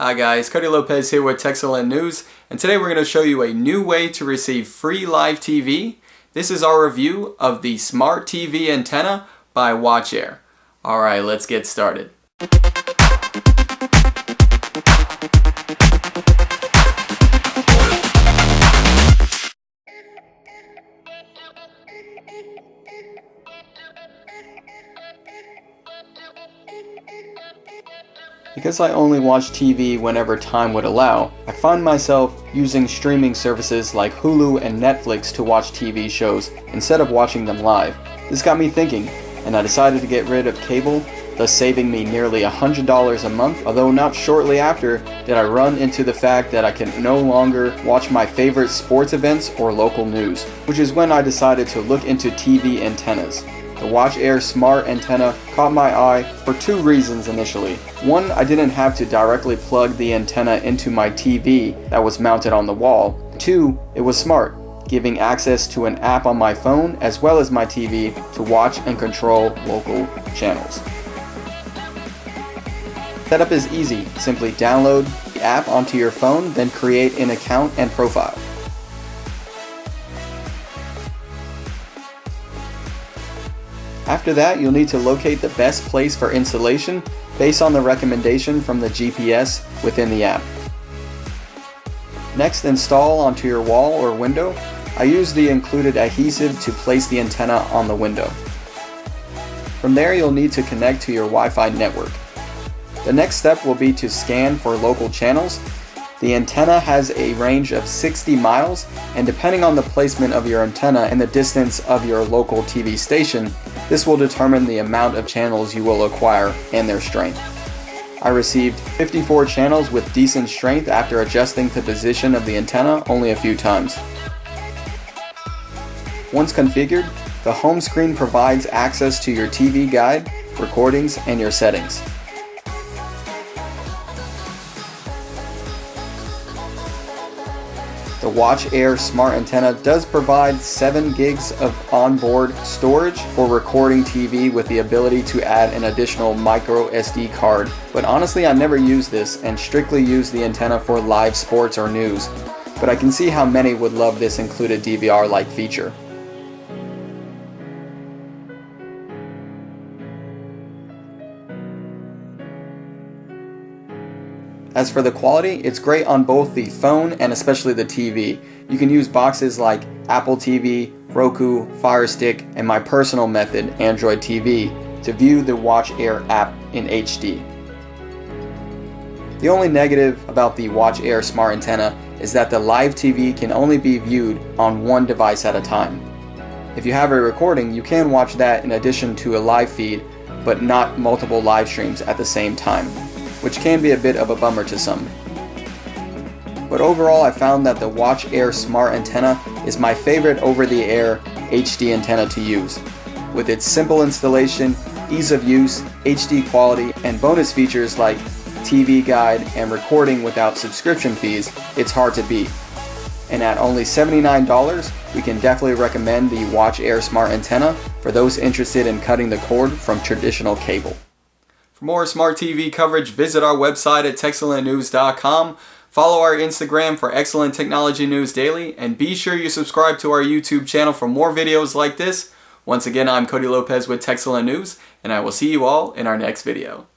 Hi guys, Cody Lopez here with Texelin News, and today we're going to show you a new way to receive free live TV. This is our review of the Smart TV Antenna by WatchAir. Alright, let's get started. Because I only watch TV whenever time would allow, I find myself using streaming services like Hulu and Netflix to watch TV shows instead of watching them live. This got me thinking, and I decided to get rid of cable, thus saving me nearly $100 a month, although not shortly after did I run into the fact that I can no longer watch my favorite sports events or local news, which is when I decided to look into TV antennas. The WatchAir Smart antenna caught my eye for two reasons initially. One, I didn't have to directly plug the antenna into my TV that was mounted on the wall. Two, it was smart, giving access to an app on my phone as well as my TV to watch and control local channels. Setup is easy. Simply download the app onto your phone, then create an account and profile. After that, you'll need to locate the best place for installation based on the recommendation from the GPS within the app. Next, install onto your wall or window. I use the included adhesive to place the antenna on the window. From there, you'll need to connect to your Wi-Fi network. The next step will be to scan for local channels the antenna has a range of 60 miles, and depending on the placement of your antenna and the distance of your local TV station, this will determine the amount of channels you will acquire and their strength. I received 54 channels with decent strength after adjusting the position of the antenna only a few times. Once configured, the home screen provides access to your TV guide, recordings, and your settings. The WatchAir Smart Antenna does provide 7 gigs of onboard storage for recording TV with the ability to add an additional micro SD card. But honestly, I never use this and strictly use the antenna for live sports or news. But I can see how many would love this included DVR-like feature. As for the quality, it's great on both the phone and especially the TV. You can use boxes like Apple TV, Roku, Fire Stick, and my personal method, Android TV, to view the WatchAir app in HD. The only negative about the WatchAir Smart Antenna is that the live TV can only be viewed on one device at a time. If you have a recording, you can watch that in addition to a live feed, but not multiple live streams at the same time which can be a bit of a bummer to some. But overall I found that the WatchAir Smart Antenna is my favorite over-the-air HD antenna to use. With its simple installation, ease of use, HD quality, and bonus features like TV guide and recording without subscription fees, it's hard to beat. And at only $79, we can definitely recommend the WatchAir Smart Antenna for those interested in cutting the cord from traditional cable. For more smart TV coverage, visit our website at texelintnews.com. Follow our Instagram for excellent technology news daily, and be sure you subscribe to our YouTube channel for more videos like this. Once again, I'm Cody Lopez with Texelin News, and I will see you all in our next video.